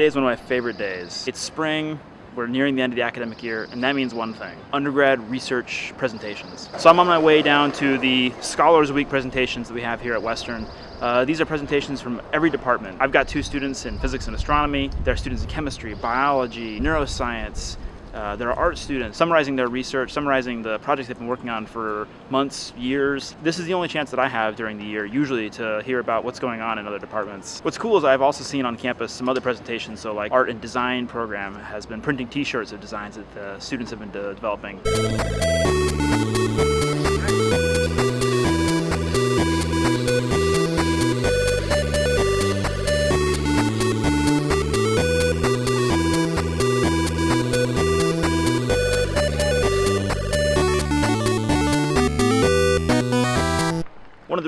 Today is one of my favorite days. It's spring, we're nearing the end of the academic year, and that means one thing, undergrad research presentations. So I'm on my way down to the Scholars Week presentations that we have here at Western. Uh, these are presentations from every department. I've got two students in physics and astronomy. There are students in chemistry, biology, neuroscience, uh, there are art students summarizing their research, summarizing the projects they've been working on for months, years. This is the only chance that I have during the year, usually, to hear about what's going on in other departments. What's cool is I've also seen on campus some other presentations, so like art and design program has been printing t-shirts of designs that the students have been de developing.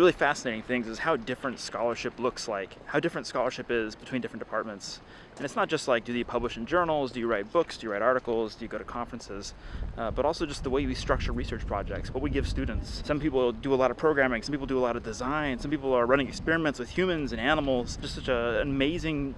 Really fascinating things is how different scholarship looks like, how different scholarship is between different departments. And it's not just like, do you publish in journals, do you write books, do you write articles, do you go to conferences, uh, but also just the way we structure research projects, what we give students. Some people do a lot of programming, some people do a lot of design, some people are running experiments with humans and animals, just such an amazing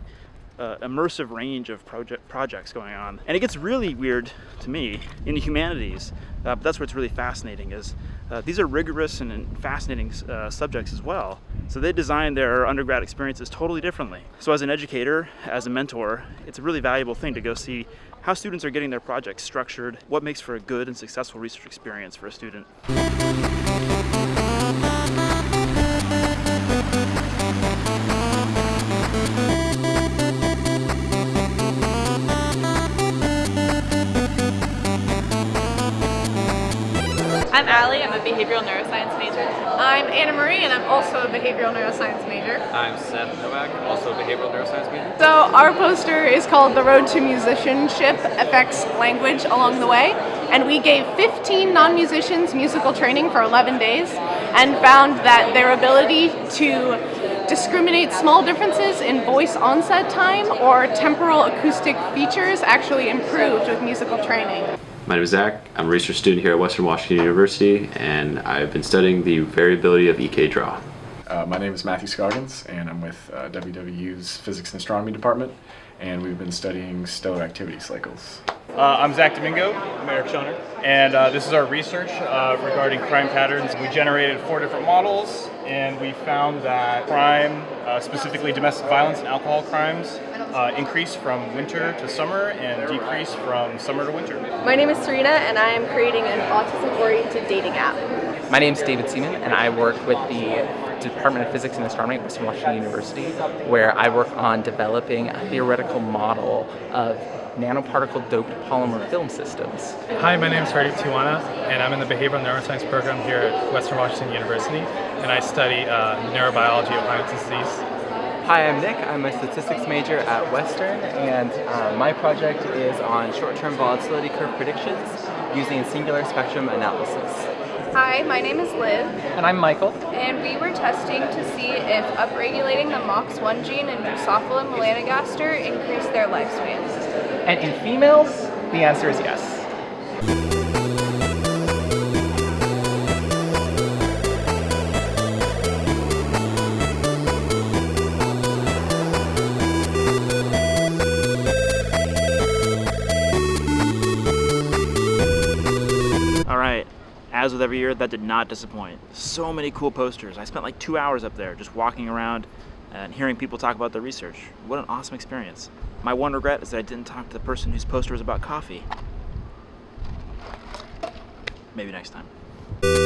uh, immersive range of project projects going on. And it gets really weird to me in the humanities, uh, but that's what's really fascinating is uh, these are rigorous and, fascinating uh, subjects as well. So they design their undergrad experiences totally differently. So as an educator, as a mentor, it's a really valuable thing to go see how students are getting their projects structured, what makes for a good and successful research experience for a student. I'm Allie, I'm a behavioral neuroscience major. I'm Anna Marie and I'm also a behavioral neuroscience major. I'm Seth Novak, also a behavioral neuroscience major. So our poster is called The Road to Musicianship Affects Language Along the Way and we gave 15 non-musicians musical training for 11 days and found that their ability to discriminate small differences in voice onset time or temporal acoustic features actually improved with musical training. My name is Zach. I'm a research student here at Western Washington University, and I've been studying the variability of EK Dra. Uh, my name is Matthew Scoggins, and I'm with uh, WWU's Physics and Astronomy Department, and we've been studying stellar activity cycles. Uh, I'm Zach Domingo. I'm Eric Schoner. And uh, this is our research uh, regarding crime patterns. We generated four different models, and we found that crime, uh, specifically domestic violence and alcohol crimes, uh, increase from winter to summer and decrease from summer to winter. My name is Serena, and I am creating an autism-oriented dating app. My name is David Seaman, and I work with the Department of Physics and Astronomy at Western Washington University, where I work on developing a theoretical model of nanoparticle doped polymer film systems. Hi, my name is Hardeep Tiwana, and I'm in the Behavioral Neuroscience program here at Western Washington University, and I study uh, neurobiology of Huntington's disease. Hi, I'm Nick. I'm a statistics major at Western, and uh, my project is on short-term volatility curve predictions using singular spectrum analysis. Hi, my name is Liv. And I'm Michael. And we were testing to see if upregulating the MOX1 gene in Drosophila melanogaster increased their lifespans. And in females, the answer is yes. All right, as with every year, that did not disappoint. So many cool posters. I spent like two hours up there just walking around and hearing people talk about their research. What an awesome experience. My one regret is that I didn't talk to the person whose poster was about coffee. Maybe next time.